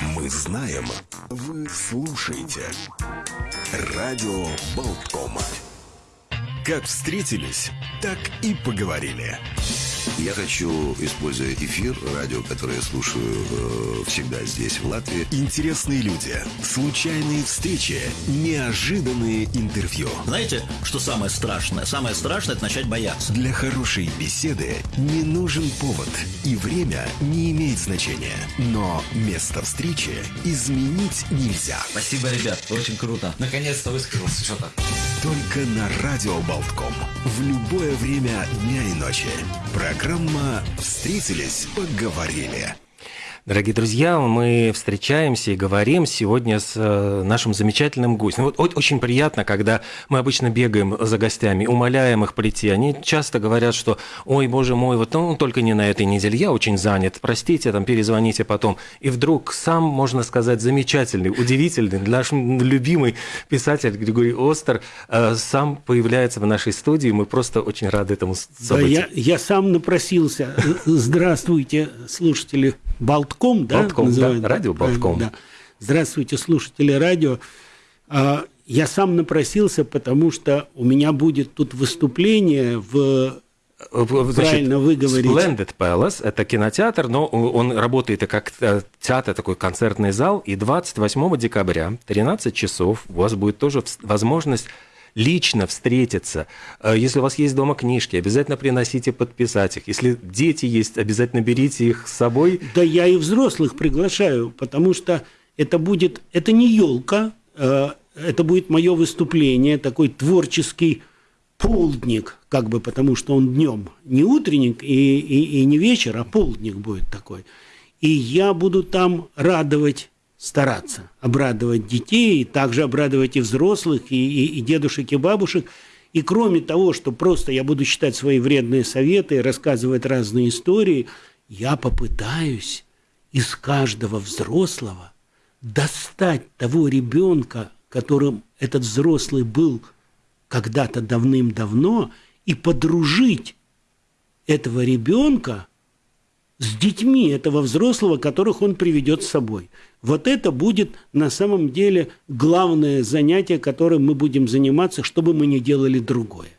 Мы знаем, вы слушаете. Радио Болткома. Как встретились, так и поговорили. Я хочу, используя эфир, радио, которое я слушаю э, всегда здесь, в Латвии. Интересные люди, случайные встречи, неожиданные интервью. Знаете, что самое страшное? Самое страшное – это начать бояться. Для хорошей беседы не нужен повод, и время не имеет значения. Но место встречи изменить нельзя. Спасибо, ребят, очень круто. Наконец-то высказался что-то. Только на Радио Болтком. В любое время дня и ночи. Программа «Встретились, поговорили». Дорогие друзья, мы встречаемся и говорим сегодня с э, нашим замечательным гостем. Вот очень приятно, когда мы обычно бегаем за гостями, умоляем их прийти. Они часто говорят, что «Ой, боже мой, вот ну, только не на этой неделе, я очень занят, простите, там, перезвоните потом». И вдруг сам, можно сказать, замечательный, удивительный, наш любимый писатель Григорий Остер э, сам появляется в нашей студии. Мы просто очень рады этому событию. Да, я, я сам напросился. Здравствуйте, слушатели Болтком, да? Болтком, да, радио Болтком. Да. Здравствуйте, слушатели радио. А, я сам напросился, потому что у меня будет тут выступление в Значит, Правильно вы говорите. Splendid Palace – это кинотеатр, но он работает как э, театр, такой концертный зал. И 28 декабря, 13 часов, у вас будет тоже возможность лично встретиться. Э, если у вас есть дома книжки, обязательно приносите подписать их. Если дети есть, обязательно берите их с собой. Да я и взрослых приглашаю, потому что это будет, это не елка, э, это будет мое выступление, такой творческий полдник, как бы потому что он днем, не утренник и, и, и не вечер, а полдник будет такой. И я буду там радовать стараться обрадовать детей, также обрадовать и взрослых, и, и, и дедушек, и бабушек. И кроме того, что просто я буду читать свои вредные советы, рассказывать разные истории, я попытаюсь из каждого взрослого достать того ребенка, которым этот взрослый был когда-то давным-давно, и подружить этого ребенка с детьми этого взрослого, которых он приведет с собой. Вот это будет на самом деле главное занятие, которым мы будем заниматься, чтобы мы не делали другое.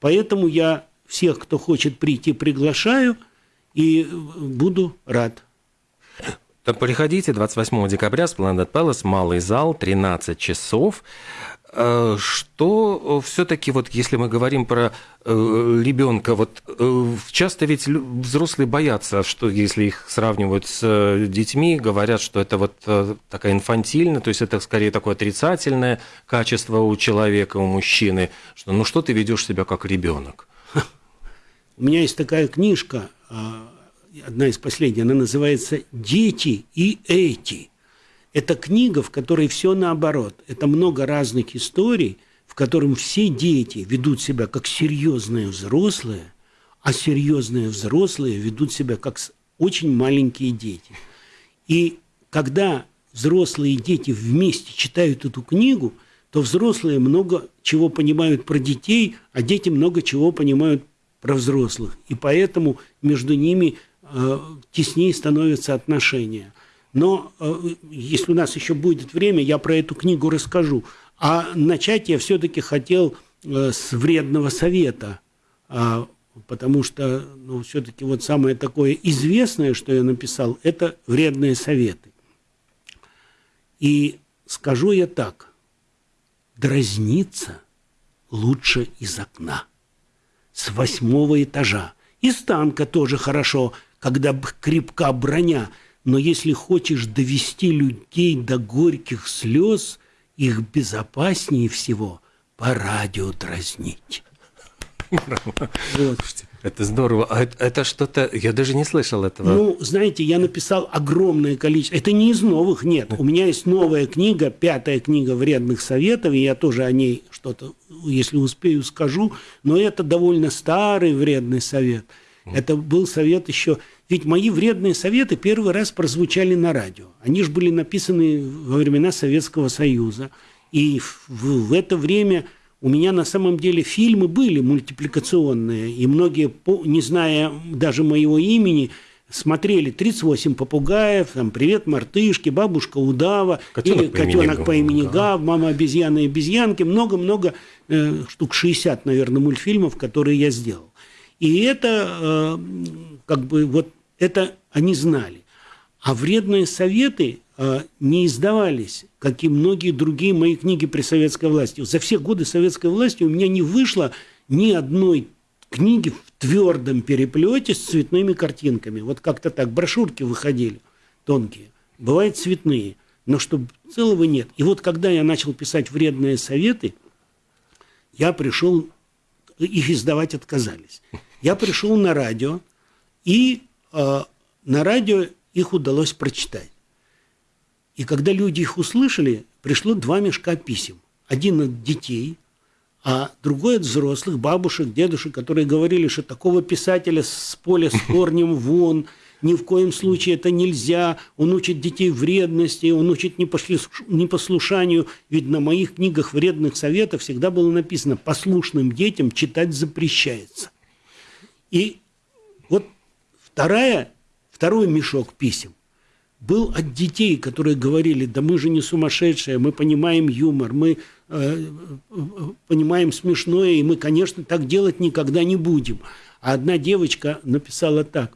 Поэтому я всех, кто хочет прийти, приглашаю и буду рад. Приходите 28 декабря, Splendid Palace, малый зал, 13 часов. Э, что все-таки, вот если мы говорим про э, ребенка, вот э, часто ведь взрослые боятся, что если их сравнивают с детьми, говорят, что это вот такая инфантильная, то есть это скорее такое отрицательное качество у человека, у мужчины, что ну что ты ведешь себя как ребенок? У меня есть такая книжка, одна из последних, она называется «Дети и эти». Это книга, в которой все наоборот. Это много разных историй, в котором все дети ведут себя как серьезные взрослые, а серьезные взрослые ведут себя как очень маленькие дети. И когда взрослые и дети вместе читают эту книгу, то взрослые много чего понимают про детей, а дети много чего понимают про взрослых. И поэтому между ними э, теснее становятся отношения. Но э, если у нас еще будет время, я про эту книгу расскажу. А начать я все-таки хотел э, с вредного совета, э, потому что ну, все-таки вот самое такое известное, что я написал, это вредные советы. И скажу я так, дразниться лучше из окна, с восьмого этажа. Из танка тоже хорошо, когда крепка броня – но если хочешь довести людей до горьких слез, их безопаснее всего по радио дразнить. Вот. Это здорово. А это, это что-то, я даже не слышал этого. Ну, знаете, я написал огромное количество. Это не из новых, нет. У меня есть новая книга, пятая книга вредных советов, и я тоже о ней что-то, если успею, скажу. Но это довольно старый вредный совет. Это был совет еще ведь мои вредные советы первый раз прозвучали на радио. Они же были написаны во времена Советского Союза. И в, в это время у меня на самом деле фильмы были мультипликационные. И многие, не зная даже моего имени, смотрели 38 попугаев, там «Привет, мартышки», «Бабушка удава», котенок или по «Котенок по имени Гав», Гав «Мама обезьяна и обезьянки», много-много, э, штук 60, наверное, мультфильмов, которые я сделал. И это, э, как бы, вот это они знали. А вредные советы э, не издавались, как и многие другие мои книги при советской власти. За все годы советской власти у меня не вышло ни одной книги в твердом переплете с цветными картинками. Вот как-то так. Брошюрки выходили тонкие. Бывают цветные. Но чтобы целого нет. И вот когда я начал писать вредные советы, я пришел, их издавать отказались. Я пришел на радио, и э, на радио их удалось прочитать. И когда люди их услышали, пришло два мешка писем. Один от детей – а другой от взрослых, бабушек, дедушек, которые говорили, что такого писателя с поля с корнем вон, ни в коем случае это нельзя, он учит детей вредности, он учит непослушанию. Ведь на моих книгах вредных советов всегда было написано «послушным детям читать запрещается». И вторая, второй мешок писем был от детей, которые говорили, да мы же не сумасшедшие, мы понимаем юмор, мы э, понимаем смешное, и мы, конечно, так делать никогда не будем. А одна девочка написала так,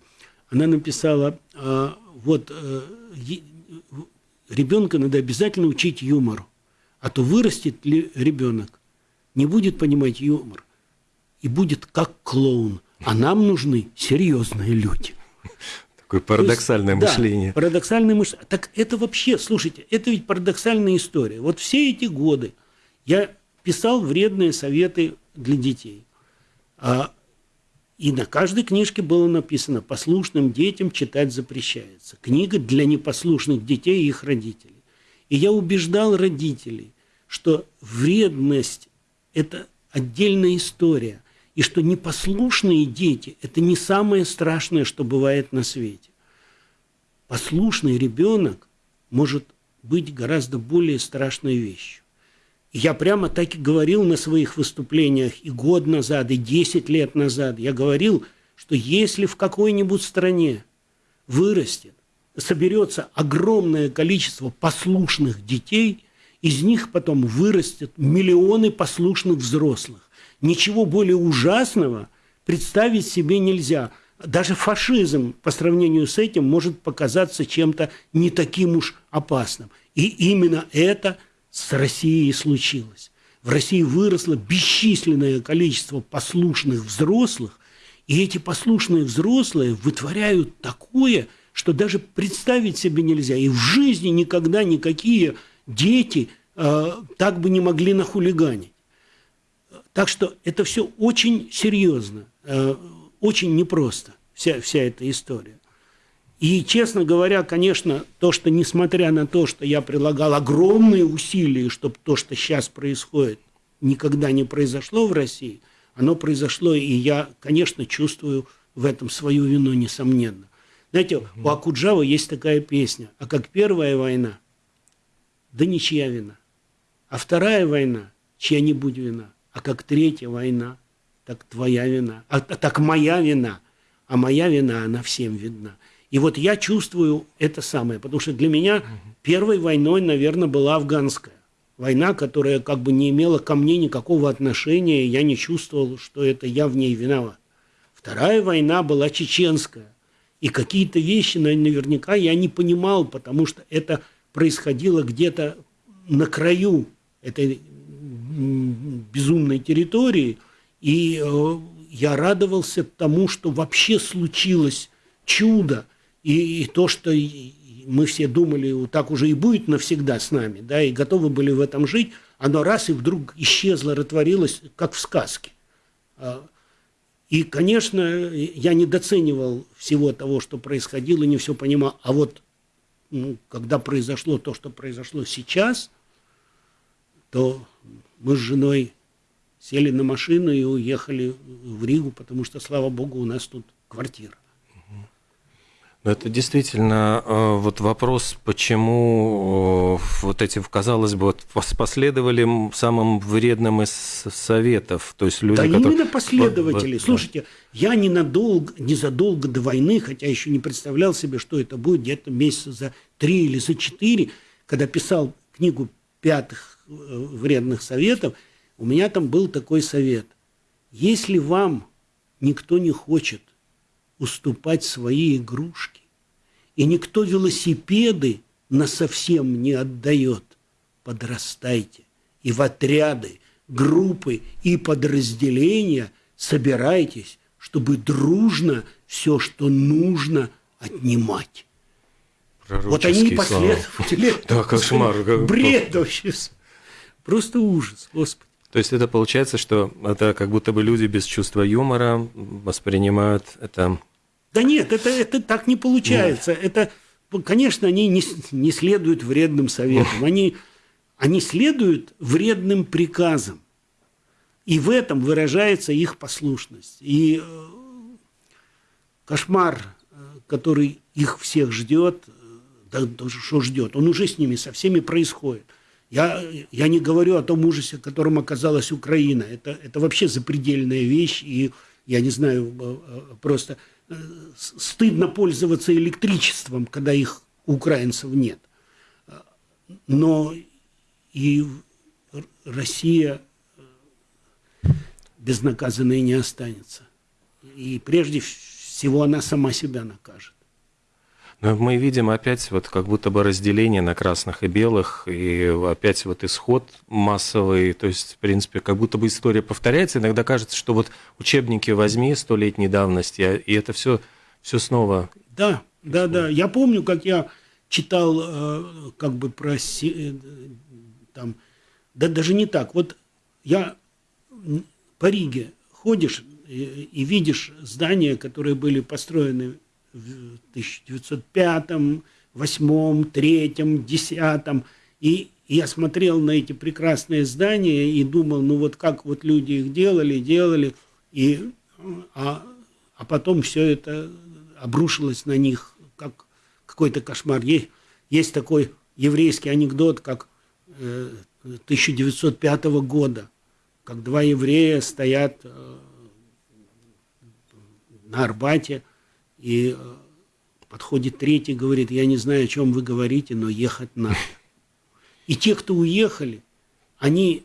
она написала, э, вот, э, ребенка надо обязательно учить юмору, а то вырастет ли ребенок, не будет понимать юмор, и будет как клоун, а нам нужны серьезные люди. Такое парадоксальное есть, мышление. Да, парадоксальное мышление. Так это вообще, слушайте, это ведь парадоксальная история. Вот все эти годы я писал вредные советы для детей. А, и на каждой книжке было написано «Послушным детям читать запрещается». Книга для непослушных детей и их родителей. И я убеждал родителей, что вредность – это отдельная история и что непослушные дети – это не самое страшное, что бывает на свете. Послушный ребенок может быть гораздо более страшной вещью. я прямо так и говорил на своих выступлениях и год назад, и 10 лет назад. Я говорил, что если в какой-нибудь стране вырастет, соберется огромное количество послушных детей, из них потом вырастет миллионы послушных взрослых ничего более ужасного представить себе нельзя. Даже фашизм по сравнению с этим может показаться чем-то не таким уж опасным. И именно это с Россией случилось. В России выросло бесчисленное количество послушных взрослых, и эти послушные взрослые вытворяют такое, что даже представить себе нельзя. И в жизни никогда никакие дети э, так бы не могли нахулиганить. Так что это все очень серьезно, э, очень непросто, вся, вся эта история. И, честно говоря, конечно, то, что несмотря на то, что я прилагал огромные усилия, чтобы то, что сейчас происходит, никогда не произошло в России, оно произошло, и я, конечно, чувствую в этом свою вину, несомненно. Знаете, у Акуджава есть такая песня, а как первая война, да ничья вина, а вторая война, чья-нибудь вина – а как третья война, так твоя вина, а, а так моя вина, а моя вина, она всем видна. И вот я чувствую это самое, потому что для меня первой войной, наверное, была афганская. Война, которая как бы не имела ко мне никакого отношения, я не чувствовал, что это я в ней виноват. Вторая война была чеченская. И какие-то вещи наверняка я не понимал, потому что это происходило где-то на краю этой безумной территории, и э, я радовался тому, что вообще случилось чудо, и, и то, что мы все думали, так уже и будет навсегда с нами, да, и готовы были в этом жить, оно раз и вдруг исчезло, растворилось, как в сказке. А, и, конечно, я недооценивал всего того, что происходило, не все понимал. А вот ну, когда произошло то, что произошло сейчас, то мы с женой сели на машину и уехали в Ригу, потому что, слава богу, у нас тут квартира. Это действительно э, вот вопрос, почему э, вот эти, казалось бы, вот последовали самым вредным из советов, то есть люди, да которые... именно последователи. Слушайте, я ненадолго, незадолго до войны, хотя еще не представлял себе, что это будет где-то месяца за три или за четыре, когда писал книгу пятых вредных советов, у меня там был такой совет. Если вам никто не хочет уступать свои игрушки. И никто велосипеды на совсем не отдает. Подрастайте. И в отряды, группы и подразделения собирайтесь, чтобы дружно все, что нужно, отнимать. Вот они и последователи. Да, кошмар. Бред вообще. Просто ужас, Господи. То есть это получается, что это как будто бы люди без чувства юмора воспринимают это да нет, это, это так не получается. Нет. Это, конечно, они не, не следуют вредным советам, они, они следуют вредным приказам. И в этом выражается их послушность. И э, кошмар, э, который их всех ждет, э, да что ждет, он уже с ними, со всеми происходит. Я, я не говорю о том ужасе, которым оказалась Украина. Это, это вообще запредельная вещь, и я не знаю, просто стыдно пользоваться электричеством, когда их у украинцев нет. Но и Россия безнаказанной не останется. И прежде всего она сама себя накажет. Но мы видим опять вот как будто бы разделение на красных и белых, и опять вот исход массовый, то есть, в принципе, как будто бы история повторяется. Иногда кажется, что вот учебники возьми столетней давности, а, и это все, все снова... Да, да, да. Я помню, как я читал э, как бы про... Э, там, да даже не так. Вот я по Риге ходишь и, и видишь здания, которые были построены в 1905, 8, 3, 10. И я смотрел на эти прекрасные здания и думал, ну вот как вот люди их делали, делали, и, а, а потом все это обрушилось на них, как какой-то кошмар. Есть, есть такой еврейский анекдот, как э, 1905 года, как два еврея стоят э, на Арбате, и э, подходит третий, говорит, я не знаю, о чем вы говорите, но ехать надо. И те, кто уехали, они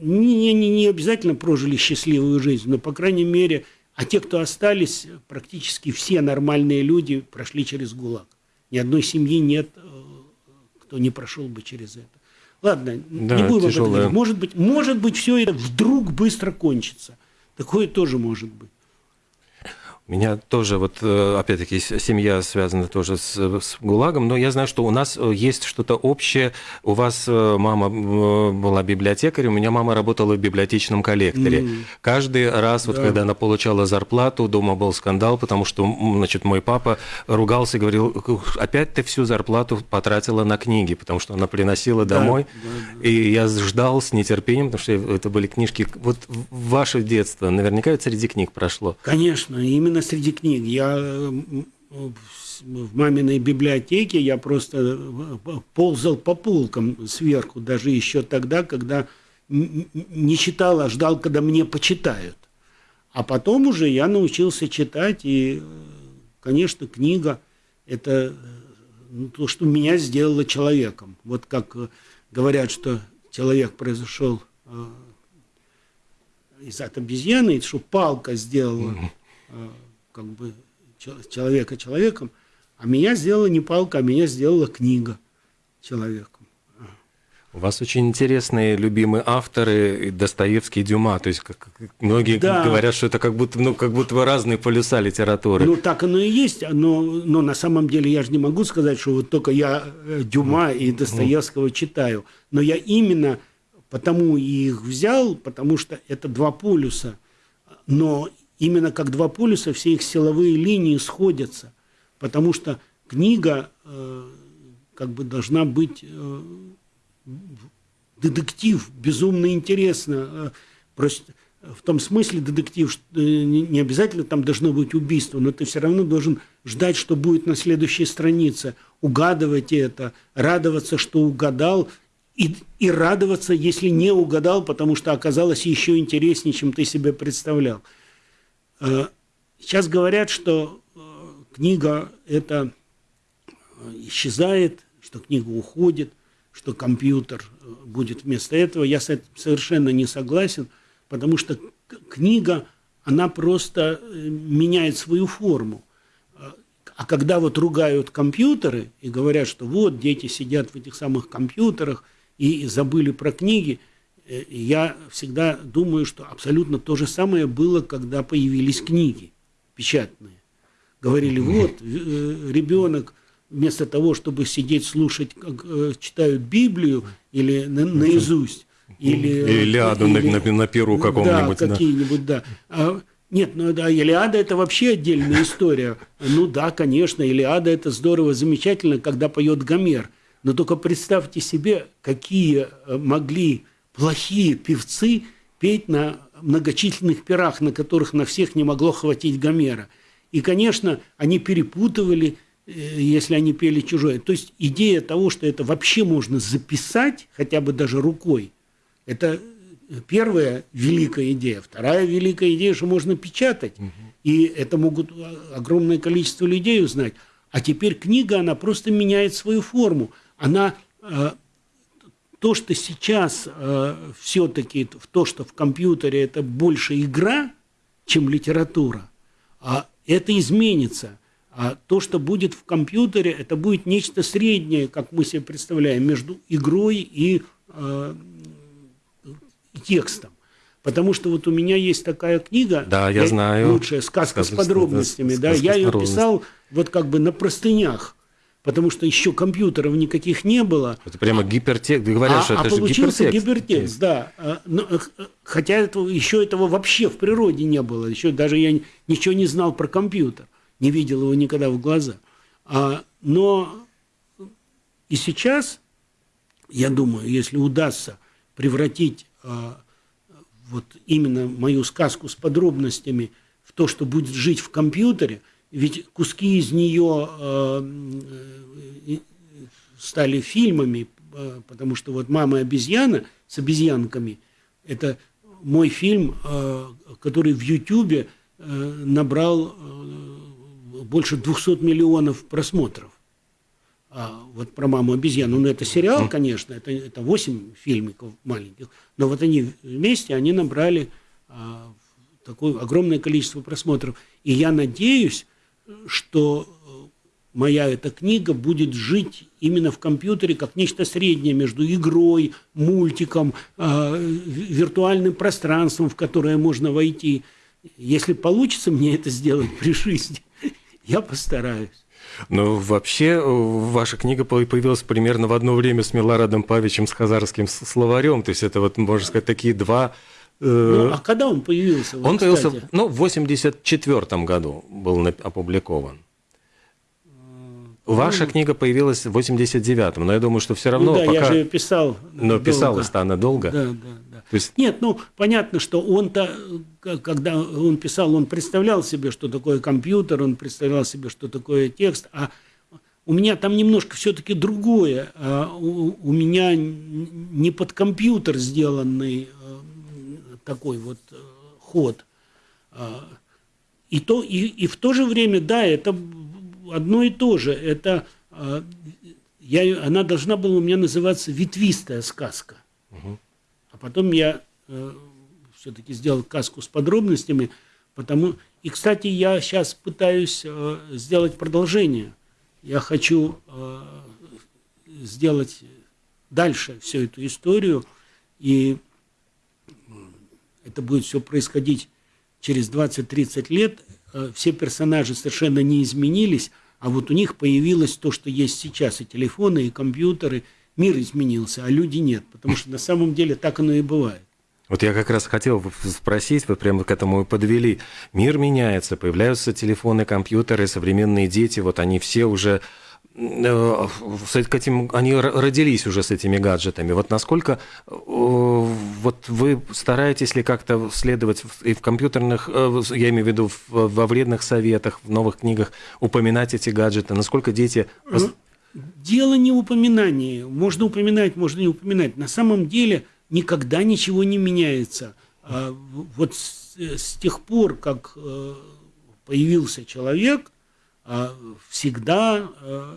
не, не, не обязательно прожили счастливую жизнь, но, по крайней мере, а те, кто остались, практически все нормальные люди прошли через ГУЛАГ. Ни одной семьи нет, э, кто не прошел бы через это. Ладно, да, не будем об этом говорить. Может быть, может быть, все это вдруг быстро кончится. Такое тоже может быть. Меня тоже, вот, э, опять-таки, семья связана тоже с, с ГУЛАГом, но я знаю, что у нас э, есть что-то общее. У вас э, мама была библиотекарем, у меня мама работала в библиотечном коллекторе. Mm. Каждый раз, вот, да. когда она получала зарплату, дома был скандал, потому что, значит, мой папа ругался и говорил, опять ты всю зарплату потратила на книги, потому что она приносила домой. Да, да, да. И я ждал с нетерпением, потому что это были книжки. Вот ваше детство наверняка среди книг прошло. Конечно, именно именно среди книг. Я в маминой библиотеке я просто э, ползал по полкам сверху, даже еще тогда, когда не читал, а ждал, когда мне почитают. А потом уже я научился читать, и, конечно, книга – это э, то, что меня сделало человеком. Вот как э, говорят, что человек произошел из от обезьяны, что палка сделала как бы человека человеком, а меня сделала не палка, а меня сделала книга человеком. У вас очень интересные любимые авторы Достоевский и Дюма, то есть как, многие да. говорят, что это как будто, ну, как будто бы разные полюса литературы. Ну, так оно и есть, но, но на самом деле я же не могу сказать, что вот только я э, Дюма и Достоевского читаю, но я именно потому и их взял, потому что это два полюса, но именно как два полюса, все их силовые линии сходятся, потому что книга э, как бы должна быть э, детектив, безумно интересно. Э, в том смысле детектив, что э, не обязательно там должно быть убийство, но ты все равно должен ждать, что будет на следующей странице, угадывать это, радоваться, что угадал, и, и радоваться, если не угадал, потому что оказалось еще интереснее, чем ты себе представлял. Э, сейчас говорят, что э, книга это исчезает, что книга уходит, что компьютер будет вместо этого. Я с этим совершенно не согласен – потому что книга, она просто э, меняет свою форму. А когда вот ругают компьютеры и говорят, что вот дети сидят в этих самых компьютерах и забыли про книги, э, я всегда думаю, что абсолютно то же самое было, когда появились книги печатные. Говорили, вот, э, ребенок вместо того, чтобы сидеть слушать, как читают Библию или наизусть, или, или Илиаду или, на, на, на Перу каком-нибудь. Да, какие-нибудь, да. А, нет, ну да, Илиада это вообще отдельная история. Ну да, конечно, Илиада это здорово, замечательно, когда поет Гомер. Но только представьте себе, какие э, могли плохие певцы петь на многочисленных пирах, на которых на всех не могло хватить Гомера. И, конечно, они перепутывали, э, если они пели чужое. То есть идея того, что это вообще можно записать, хотя бы даже рукой, это первая великая идея. Вторая великая идея, что можно печатать. Угу. И это могут огромное количество людей узнать. А теперь книга, она просто меняет свою форму. Она э, то, что сейчас э, все-таки в то, что в компьютере это больше игра, чем литература, а это изменится. А то, что будет в компьютере, это будет нечто среднее, как мы себе представляем, между игрой и э, текстом. Потому что вот у меня есть такая книга, да, я, я знаю, лучшая сказка, сказка с подробностями, да, сказка я ее писал вот как бы на простынях, потому что еще компьютеров никаких не было. Это прямо гипертекст, говорят, а, что это а же получился гипертекст. гипертекст, да. А, но, э, хотя этого, еще этого вообще в природе не было, еще даже я ничего не знал про компьютер, не видел его никогда в глаза. А, но и сейчас, я думаю, если удастся превратить а, вот именно мою сказку с подробностями в то, что будет жить в компьютере, ведь куски из нее а, э, стали фильмами, а, потому что вот «Мама обезьяна» с обезьянками – это мой фильм, который в Ютьюбе набрал больше 200 миллионов просмотров а, вот про маму обезьяну. Ну, это сериал, конечно, это, это 8 фильмиков маленьких, но вот они вместе, они набрали а, такое огромное количество просмотров. И я надеюсь, что э, моя эта книга будет жить именно в компьютере как нечто среднее между игрой, мультиком, э, виртуальным пространством, в которое можно войти. Если получится мне это сделать при жизни, я постараюсь. Ну, вообще, ваша книга появилась примерно в одно время с Милорадом Павичем, с хазарским словарем. То есть это вот, можно сказать, такие два э, ну, а когда он появился? Он кстати? появился, ну, в 84 году был опубликован. Ваша книга появилась в 89-м, но я думаю, что все равно ну, да, пока... я же ее писал Но долго. писалась-то она долго. Да, да, да. То есть... Нет, ну, понятно, что он-то, когда он писал, он представлял себе, что такое компьютер, он представлял себе, что такое текст, а у меня там немножко все-таки другое. А у, меня не под компьютер сделанный э, такой вот э, ход. А, и, то, и, и в то же время, да, это одно и то же. Это, а, я, она должна была у меня называться «Ветвистая сказка». Угу. А потом я э, все-таки сделал сказку с подробностями, потому... И, кстати, я сейчас пытаюсь э, сделать продолжение. Я хочу э, сделать дальше всю эту историю, и это будет все происходить через 20-30 лет. Э, все персонажи совершенно не изменились, а вот у них появилось то, что есть сейчас, и телефоны, и компьютеры, мир изменился, а люди нет, потому что на самом деле так оно и бывает. Вот я как раз хотел спросить, вы прямо к этому и подвели. Мир меняется, появляются телефоны, компьютеры, современные дети, вот они все уже с этим, они родились уже с этими гаджетами. Вот насколько э, вот вы стараетесь ли как-то следовать и в компьютерных, э, я имею в виду во вредных советах, в новых книгах упоминать эти гаджеты? Насколько дети... Дело не в упоминании. Можно упоминать, можно не упоминать. На самом деле никогда ничего не меняется. А вот с, с тех пор, как появился человек, всегда э,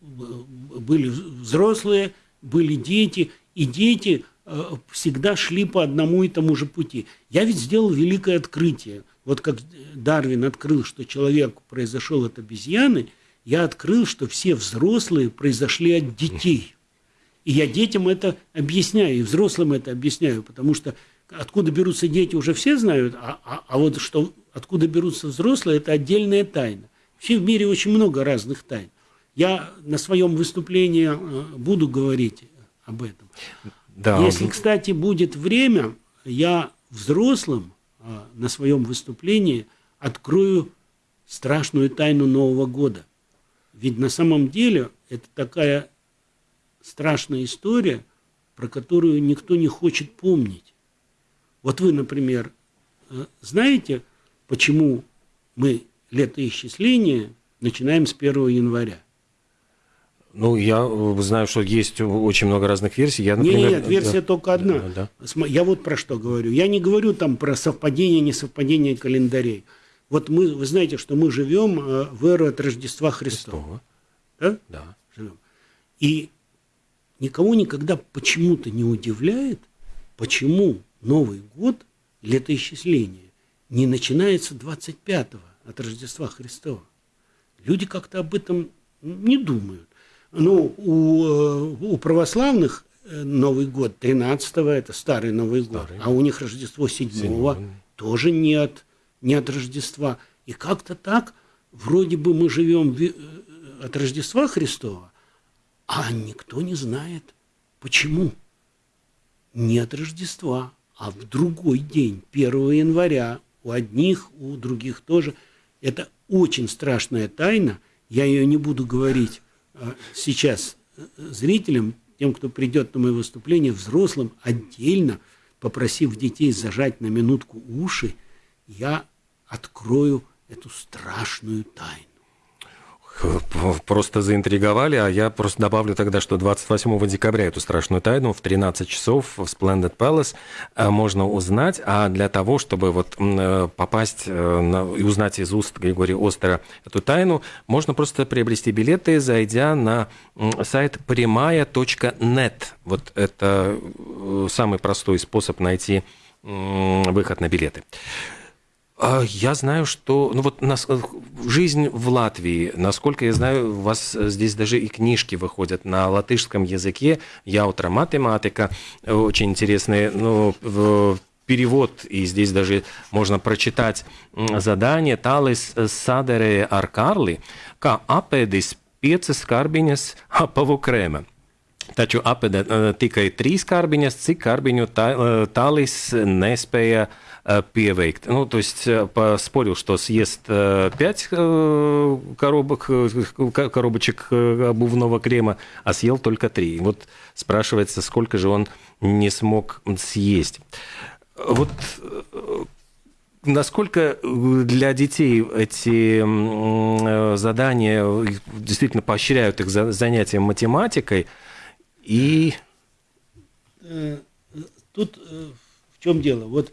были взрослые, были дети, и дети э, всегда шли по одному и тому же пути. Я ведь сделал великое открытие. Вот как Дарвин открыл, что человек произошел от обезьяны, я открыл, что все взрослые произошли от детей. И я детям это объясняю, и взрослым это объясняю, потому что откуда берутся дети, уже все знают, а, а, а вот что откуда берутся взрослые, это отдельная тайна. Вообще в мире очень много разных тайн. Я на своем выступлении э, буду говорить об этом. Да. Если, кстати, будет время, я взрослым э, на своем выступлении открою страшную тайну Нового года. Ведь на самом деле это такая страшная история, про которую никто не хочет помнить. Вот вы, например, э, знаете, почему мы летоисчисление начинаем с 1 января. Ну, я э, знаю, что есть очень много разных версий. Я, например, нет, нет, версия да, только одна. Да, да. Я вот про что говорю. Я не говорю там про совпадение, несовпадение календарей. Вот мы, вы знаете, что мы живем э, в эру от Рождества Христова. Да? Да. Живем. И никого никогда почему-то не удивляет, почему Новый год, летоисчисление, не начинается 25-го от Рождества Христова. Люди как-то об этом не думают. Ну, у, э, у православных э, Новый год 13-го, это старый Новый старый. год, а у них Рождество 7-го тоже нет, не от Рождества. И как-то так, вроде бы мы живем э, от Рождества Христова, а никто не знает, почему. Не от Рождества, а в другой день, 1 января, у одних, у других тоже. Это очень страшная тайна. Я ее не буду говорить а, сейчас э, зрителям, тем, кто придет на мое выступление, взрослым, отдельно, попросив детей зажать на минутку уши, я открою эту страшную тайну просто заинтриговали, а я просто добавлю тогда, что 28 декабря эту страшную тайну в 13 часов в Splendid Palace э, можно узнать, а для того, чтобы вот э, попасть э, и узнать из уст Григория Остера эту тайну, можно просто приобрести билеты, зайдя на сайт прямая.нет. Вот это самый простой способ найти выход на билеты. А, я знаю, что ну вот нас, э, жизнь в Латвии, насколько я знаю, у вас здесь даже и книжки выходят на латышском языке. Яутра математика, очень интересные, ну, перевод, и здесь даже можно прочитать задание «Талис садере аркарли, kā apēdis piecas karbiņas apavu krēma». Taču apēda tikai trīs karbiņas, cik karbiņu tālis nespēja uh, Э, певейкт. Ну, то есть э, поспорил, что съест 5 э, коробок, коробочек обувного крема, а съел только 3. Вот спрашивается, сколько же он не смог съесть. Вот насколько для детей эти задания действительно поощряют их занятием математикой и... Тут в чем дело? Вот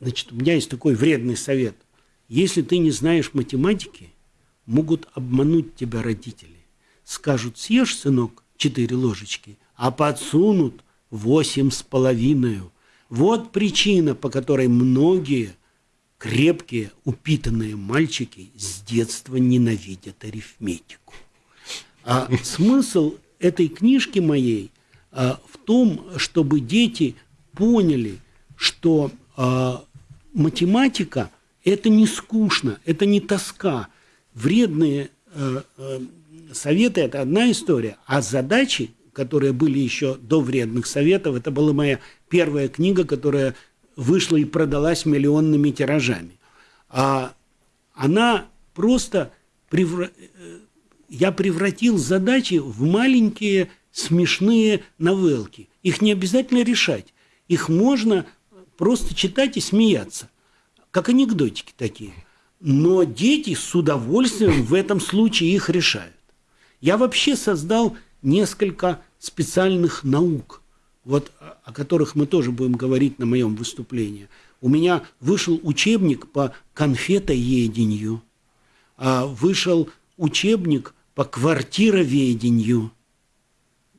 значит, у меня есть такой вредный совет. Если ты не знаешь математики, могут обмануть тебя родители. Скажут, съешь, сынок, четыре ложечки, а подсунут восемь с половиной. Вот причина, по которой многие крепкие, упитанные мальчики с детства ненавидят арифметику. А смысл этой книжки моей а, в том, чтобы дети поняли, что математика – это не скучно, это не тоска. Вредные э, э, советы – это одна история, а задачи, которые были еще до вредных советов, это была моя первая книга, которая вышла и продалась миллионными тиражами. А она просто превра... Э, я превратил задачи в маленькие смешные новелки. Их не обязательно решать. Их можно просто читать и смеяться. Как анекдотики такие. Но дети с удовольствием в этом случае их решают. Я вообще создал несколько специальных наук, вот, о которых мы тоже будем говорить на моем выступлении. У меня вышел учебник по конфетоедению, а вышел учебник по квартироведению.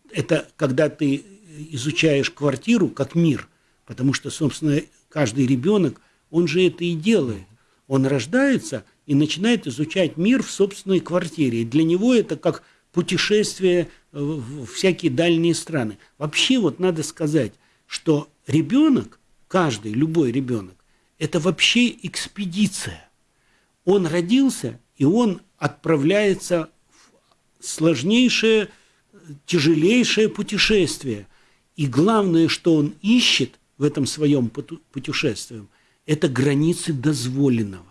Это когда ты изучаешь квартиру как мир, потому что, собственно, каждый ребенок, он же это и делает. Он рождается и начинает изучать мир в собственной квартире. Для него это как путешествие в всякие дальние страны. Вообще вот надо сказать, что ребенок, каждый, любой ребенок, это вообще экспедиция. Он родился, и он отправляется в сложнейшее, тяжелейшее путешествие. И главное, что он ищет в этом своем путешествии, это границы дозволенного.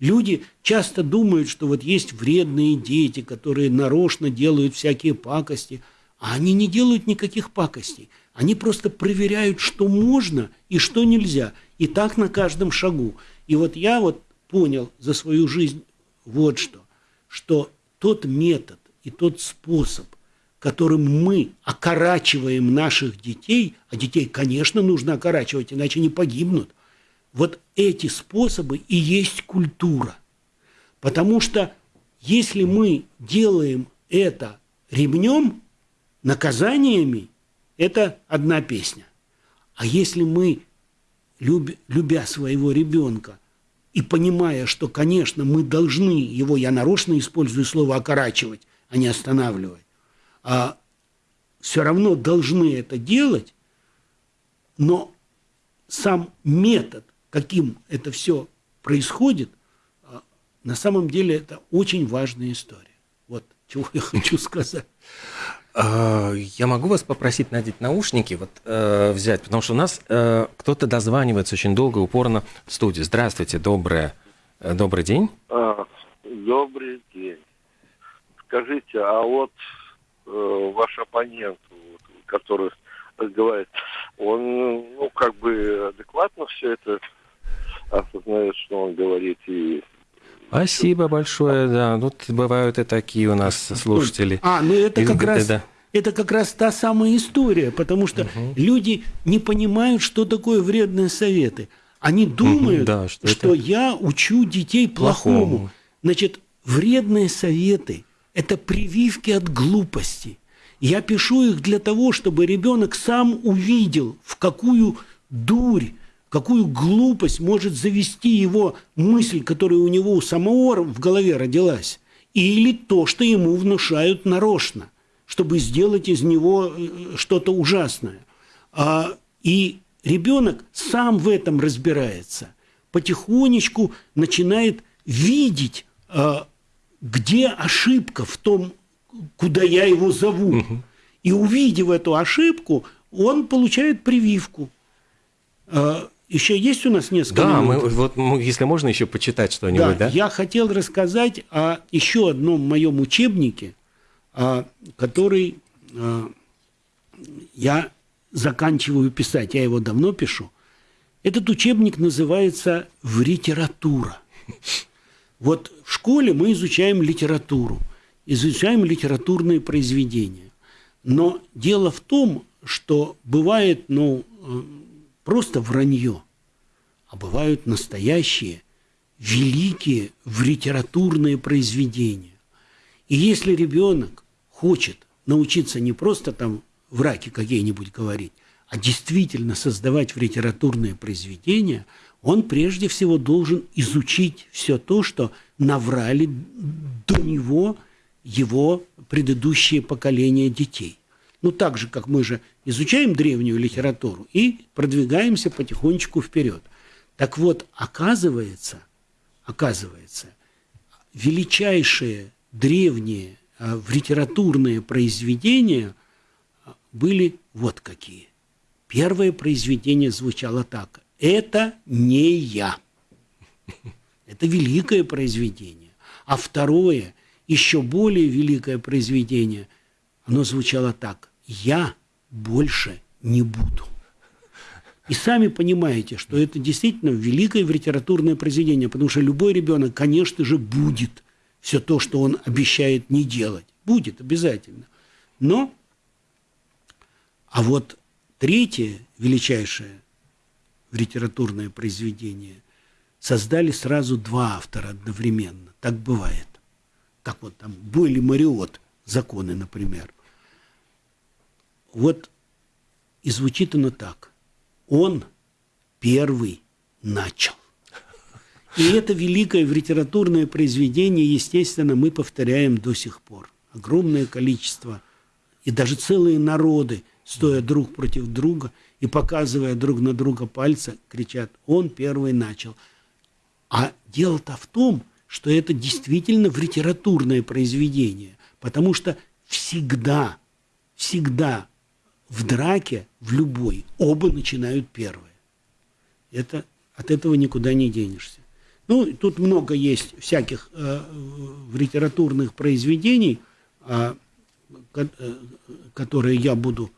Люди часто думают, что вот есть вредные дети, которые нарочно делают всякие пакости, а они не делают никаких пакостей. Они просто проверяют, что можно и что нельзя. И так на каждом шагу. И вот я вот понял за свою жизнь вот что, что тот метод и тот способ, которым мы окорачиваем наших детей, а детей, конечно, нужно окорачивать, иначе они погибнут, вот эти способы и есть культура. Потому что если мы делаем это ремнем, наказаниями, это одна песня. А если мы, любя, своего ребенка и понимая, что, конечно, мы должны его, я нарочно использую слово «окорачивать», а не «останавливать», а все равно должны это делать, но сам метод каким это все происходит, а, на самом деле это очень важная история. Вот чего я хочу сказать. А, я могу вас попросить надеть наушники, вот э, взять, потому что у нас э, кто-то дозванивается очень долго, упорно в студии. Здравствуйте, доброе, э, добрый день. А, добрый день. Скажите, а вот э, ваш оппонент, который говорит, он, ну, как бы адекватно все это осознает, что он говорит, и Спасибо большое, да. Тут бывают и такие у нас слушатели. А, ну это как раз... Да. Это как раз та самая история, потому что угу. люди не понимают, что такое вредные советы. Они думают, угу, да, что, что это... я учу детей плохому. плохому. Значит, вредные советы – это прививки от глупости. Я пишу их для того, чтобы ребенок сам увидел, в какую дурь какую глупость может завести его мысль, которая у него у самого в голове родилась, или то, что ему внушают нарочно, чтобы сделать из него э, что-то ужасное. А, и ребенок сам в этом разбирается, потихонечку начинает видеть, а, где ошибка в том, куда я его зову. И увидев эту ошибку, он получает прививку. А, еще есть у нас несколько да, минут? мы, вот, если можно еще почитать что-нибудь, да, да? Я хотел рассказать о еще одном моем учебнике, а, который а, я заканчиваю писать, я его давно пишу. Этот учебник называется «В литература». Вот в школе мы изучаем литературу, изучаем литературные произведения. Но дело в том, что бывает, ну, просто вранье, а бывают настоящие, великие в литературные произведения. И если ребенок хочет научиться не просто там враки какие-нибудь говорить, а действительно создавать в литературные произведения, он прежде всего должен изучить все то, что наврали до него его предыдущие поколения детей. Ну, так же, как мы же изучаем древнюю литературу и продвигаемся потихонечку вперед. Так вот, оказывается, оказывается, величайшие древние в литературные произведения а, были вот какие. Первое произведение звучало так. Это не я. Это великое произведение. А второе, еще более великое произведение, оно звучало так. «Я больше не буду». И сами понимаете, что это действительно великое литературное произведение, потому что любой ребенок, конечно же, будет все то, что он обещает не делать. Будет обязательно. Но, а вот третье величайшее литературное произведение создали сразу два автора одновременно. Так бывает. Как вот там были Мариот, законы, например. Вот и звучит оно так. Он первый начал. И это великое литературное произведение, естественно, мы повторяем до сих пор. Огромное количество, и даже целые народы, стоя друг против друга и показывая друг на друга пальцы, кричат «Он первый начал». А дело-то в том, что это действительно литературное произведение, потому что всегда, всегда в драке, в любой, оба начинают первые. Это, от этого никуда не денешься. Ну, тут много есть всяких э, литературных произведений, э, которые я буду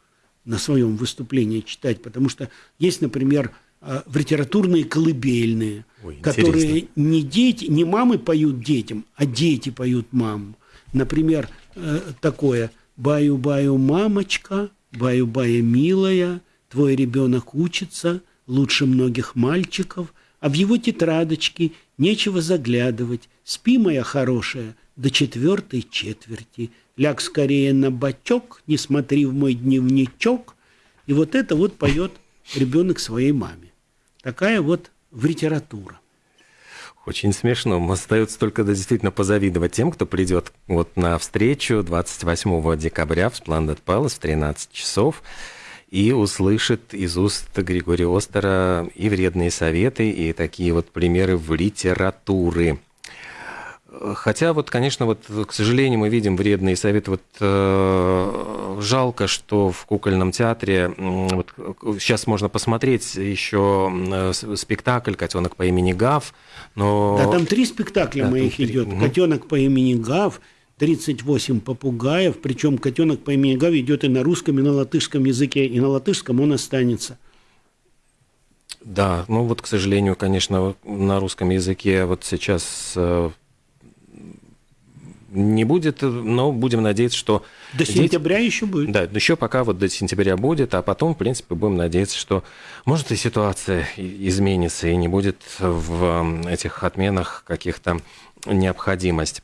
на своем выступлении читать, потому что есть, например, э, литературные колыбельные, Ой, которые не дети, не мамы поют детям, а дети поют маму. Например, э, такое «Баю-баю, мамочка», Баю-бая, милая, твой ребенок учится лучше многих мальчиков, а в его тетрадочке нечего заглядывать. Спи, моя хорошая, до четвертой четверти. Ляг скорее на бачок, не смотри в мой дневничок. И вот это вот поет ребенок своей маме. Такая вот в литература. Очень смешно. Остается только действительно позавидовать тем, кто придет вот на встречу 28 декабря в Splendid Palace в 13 часов и услышит из уст Григория Остера и вредные советы, и такие вот примеры в литературы. Хотя вот, конечно, вот, к сожалению, мы видим вредные советы. Вот э, жалко, что в кукольном театре вот, сейчас можно посмотреть еще э, спектакль "Котенок по имени Гав", но да, там три спектакля да, моих идет: угу. "Котенок по имени Гав", 38 попугаев, причем котенок по имени Гав идет и на русском, и на латышском языке, и на латышском он останется. Да, ну вот, к сожалению, конечно, на русском языке вот сейчас э, не будет, но будем надеяться, что... До дети... сентября еще будет. Да, еще пока вот до сентября будет, а потом, в принципе, будем надеяться, что, может, и ситуация изменится, и не будет в этих отменах каких-то необходимость.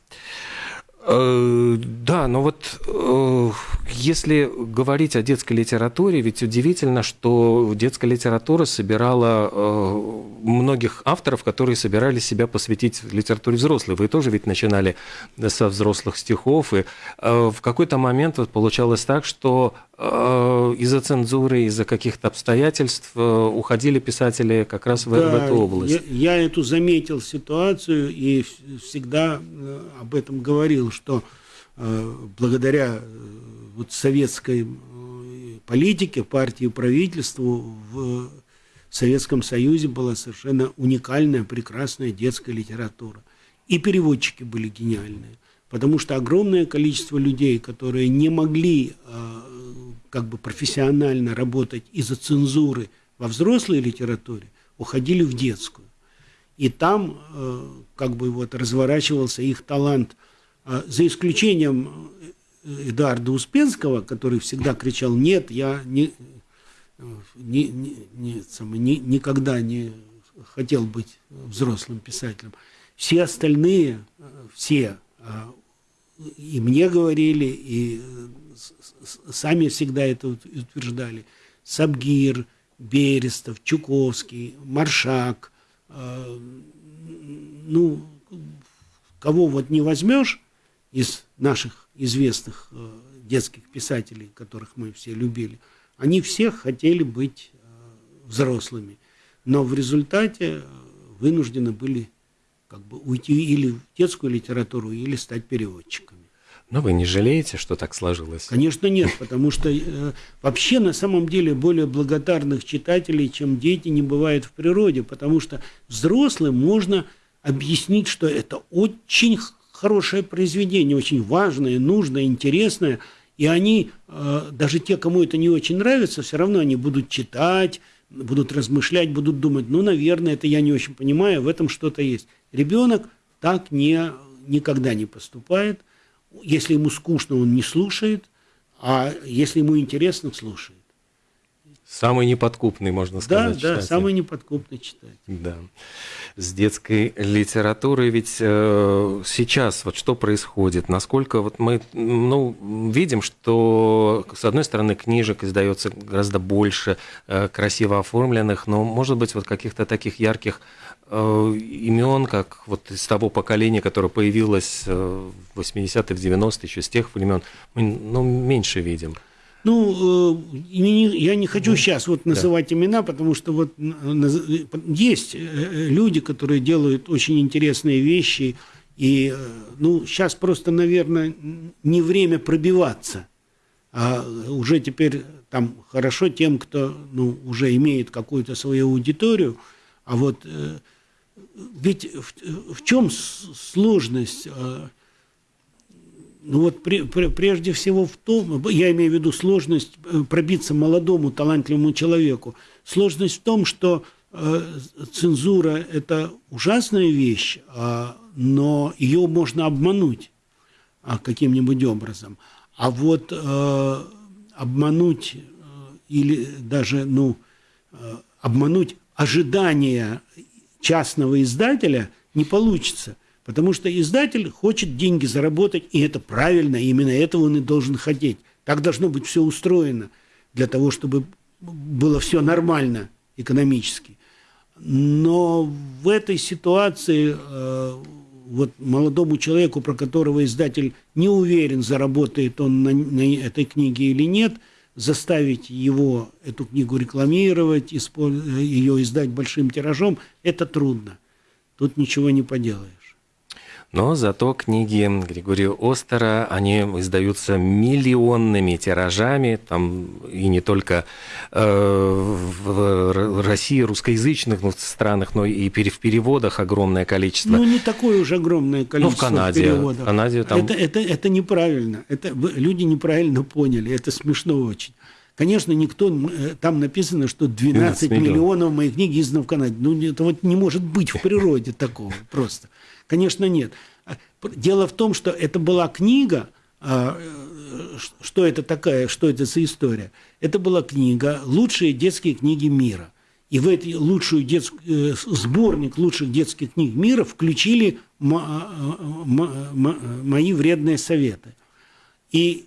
Э, да, но вот э, если говорить о детской литературе, ведь удивительно, что детская литература собирала э, многих авторов, которые собирались себя посвятить литературе взрослой. Вы тоже ведь начинали со взрослых стихов, и в какой-то момент вот получалось так, что из-за цензуры, из-за каких-то обстоятельств уходили писатели как раз в, да, в эту область. Я, я эту заметил ситуацию и всегда об этом говорил, что э, благодаря э, вот советской э, политике, партии правительству в Советском Союзе была совершенно уникальная, прекрасная детская литература. И переводчики были гениальные. Потому что огромное количество людей, которые не могли как бы профессионально работать из-за цензуры во взрослой литературе, уходили в детскую. И там как бы вот разворачивался их талант – за исключением Эдуарда Успенского, который всегда кричал «нет, я не, не, не, не, не, никогда не хотел быть взрослым писателем». Все остальные, все, а, и мне говорили, и сами всегда это утверждали, Сабгир, Берестов, Чуковский, Маршак, а, ну, кого вот не возьмешь, из наших известных э, детских писателей, которых мы все любили, они все хотели быть э, взрослыми, но в результате э, вынуждены были как бы уйти или в детскую литературу, или стать переводчиками. Но вы не жалеете, что так сложилось? Конечно, нет, потому что э, вообще на самом деле более благодарных читателей, чем дети, не бывает в природе, потому что взрослым можно объяснить, что это очень хорошее произведение, очень важное, нужное, интересное. И они, даже те, кому это не очень нравится, все равно они будут читать, будут размышлять, будут думать, ну, наверное, это я не очень понимаю, в этом что-то есть. Ребенок так не, никогда не поступает. Если ему скучно, он не слушает, а если ему интересно, слушает. Самый неподкупный, можно сказать. Да, читатель. да, самый неподкупный читатель. Да. С детской литературой ведь э, сейчас вот что происходит? Насколько вот мы ну, видим, что с одной стороны книжек издается гораздо больше э, красиво оформленных, но может быть вот каких-то таких ярких э, имен, как вот из того поколения, которое появилось э, в 80-е, в 90-е, еще с тех времен, мы ну, меньше видим. Ну, э, я не хочу сейчас вот называть да. имена, потому что вот есть э, люди, которые делают очень интересные вещи, и э, ну, сейчас просто, наверное, не время пробиваться, а уже теперь там хорошо тем, кто ну, уже имеет какую-то свою аудиторию, а вот ведь в, в чем сложность? Ну вот прежде всего в том, я имею в виду сложность э, пробиться молодому талантливому человеку. Сложность в том, что э, цензура – это ужасная вещь, а, но ее можно обмануть а, каким-нибудь образом. А вот э, обмануть или даже ну, обмануть ожидания частного издателя не получится – Потому что издатель хочет деньги заработать, и это правильно, именно этого он и должен хотеть. Так должно быть все устроено для того, чтобы было все нормально экономически. Но в этой ситуации э, вот молодому человеку, про которого издатель не уверен, заработает он на, на этой книге или нет, заставить его эту книгу рекламировать, ее издать большим тиражом, это трудно. Тут ничего не поделаешь. Но зато книги Григория Остера, они издаются миллионными тиражами, там и не только э, в России, русскоязычных странах, но и в переводах огромное количество. Ну, не такое уж огромное количество ну, в Канаде, переводов. В Канаде там... это, это, это неправильно. Это, люди неправильно поняли. Это смешно очень. Конечно, никто, э, там написано, что 12 миллионов. миллионов моих книг издано в Канаде. Ну, это вот не может быть в природе такого просто. Конечно, нет. А, дело в том, что это была книга, а, э, что это такая, что это за история? Это была книга «Лучшие детские книги мира». И в эти лучшую детскую, э, сборник лучших детских книг мира включили а, мои вредные советы. И,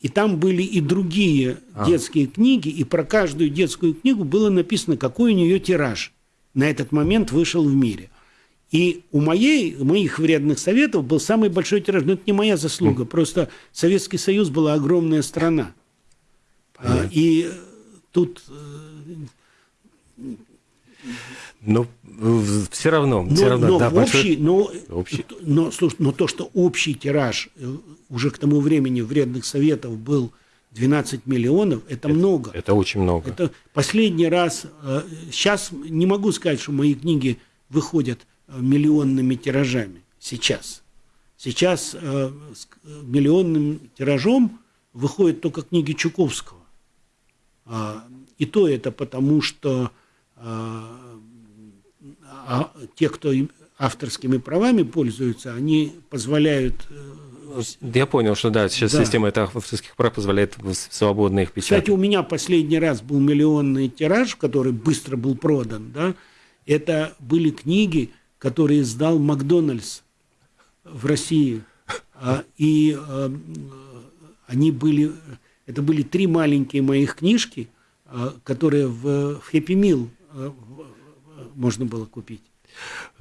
и там были и другие а. детские книги, и про каждую детскую книгу было написано, какой у нее тираж на этот момент вышел в мире – и у моей, моих вредных советов был самый большой тираж. Но это не моя заслуга. Просто Советский Союз была огромная страна. А, и тут... Ну, все равно, но, все равно, но, да, общий, но, общий. Но, слушай, но то, что общий тираж э, уже к тому времени вредных советов был 12 миллионов, это, это много. Это очень много. Это последний раз, сейчас э, не могу сказать, что мои книги выходят миллионными тиражами сейчас. Сейчас э, с миллионным тиражом выходят только книги Чуковского. А, и то это потому, что а, те, кто авторскими правами пользуются, они позволяют э, я понял, что да, сейчас да. система это авторских прав позволяет свободно их печатать. Кстати, у меня последний раз был миллионный тираж, который быстро был продан, да, это были книги, который издал Макдональдс в России. А, и а, они были, это были три маленькие моих книжки, а, которые в, Happy Meal можно было купить.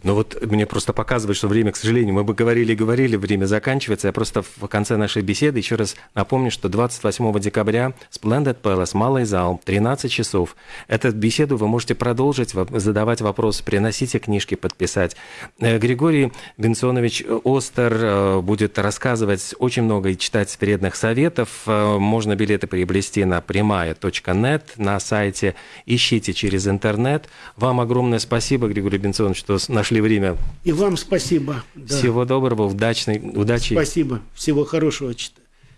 Ну вот мне просто показывает, что время, к сожалению, мы бы говорили и говорили, время заканчивается. Я просто в конце нашей беседы еще раз напомню, что 28 декабря Splendid Palace, малый зал, 13 часов. Эту беседу вы можете продолжить, задавать вопросы, приносите книжки, подписать. Э, Григорий Бенсонович Остер э, будет рассказывать очень много и читать вредных советов. Э, можно билеты приобрести на прямая.нет на сайте. Ищите через интернет. Вам огромное спасибо, Григорий Бенсонович, что нашли время. И вам спасибо. Да. Всего доброго, удачной, удачи. Спасибо. Всего хорошего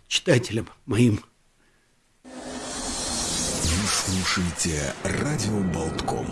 читателям моим. Вы слушаете радио Болтком.